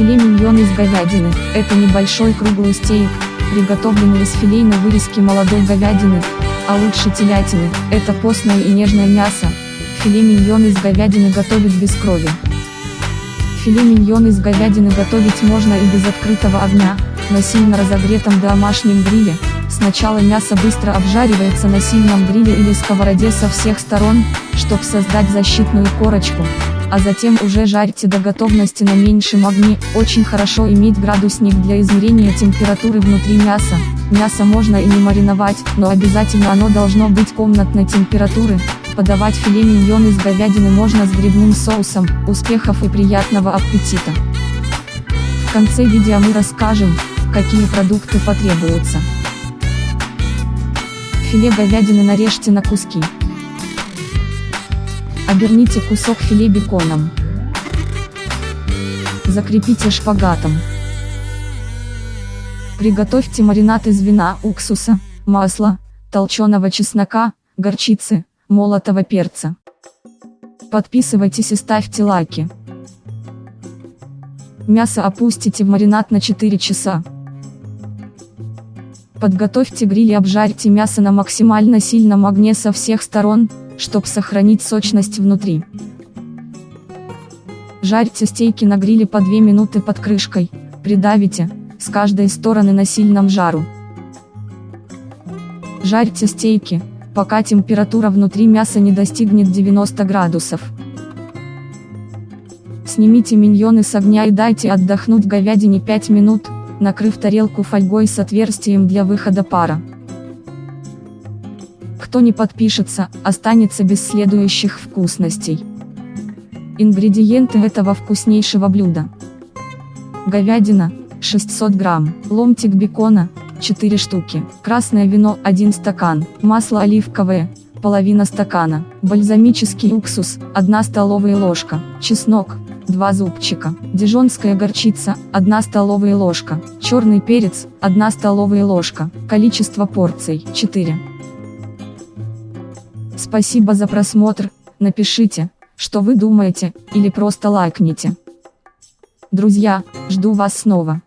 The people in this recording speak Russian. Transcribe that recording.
Филе миньон из говядины – это небольшой круглый стейк, приготовленный из филейной вырезки молодой говядины, а лучше телятины – это постное и нежное мясо. Филе миньон из говядины готовят без крови. Филе миньон из говядины готовить можно и без открытого огня, на сильно разогретом домашнем гриле. Сначала мясо быстро обжаривается на сильном гриле или сковороде со всех сторон, чтобы создать защитную корочку, а затем уже жарьте до готовности на меньшем огне. Очень хорошо иметь градусник для измерения температуры внутри мяса. Мясо можно и не мариновать, но обязательно оно должно быть комнатной температуры. Подавать филе миньон из говядины можно с грибным соусом. Успехов и приятного аппетита! В конце видео мы расскажем, какие продукты потребуются. Филе говядины нарежьте на куски. Оберните кусок филе беконом. Закрепите шпагатом. Приготовьте маринад из вина, уксуса, масла, толченого чеснока, горчицы, молотого перца. Подписывайтесь и ставьте лайки. Мясо опустите в маринад на 4 часа. Подготовьте гриль и обжарьте мясо на максимально сильном огне со всех сторон, чтобы сохранить сочность внутри. Жарьте стейки на гриле по 2 минуты под крышкой, придавите, с каждой стороны на сильном жару. Жарьте стейки, пока температура внутри мяса не достигнет 90 градусов. Снимите миньоны с огня и дайте отдохнуть говядине 5 минут, накрыв тарелку фольгой с отверстием для выхода пара. Кто не подпишется, останется без следующих вкусностей. Ингредиенты этого вкуснейшего блюда. Говядина, 600 грамм, ломтик бекона, 4 штуки, красное вино, 1 стакан, масло оливковое, половина стакана, бальзамический уксус, 1 столовая ложка, чеснок, 2 зубчика, дижонская горчица, 1 столовая ложка, черный перец, 1 столовая ложка, количество порций, 4. Спасибо за просмотр, напишите, что вы думаете, или просто лайкните. Друзья, жду вас снова.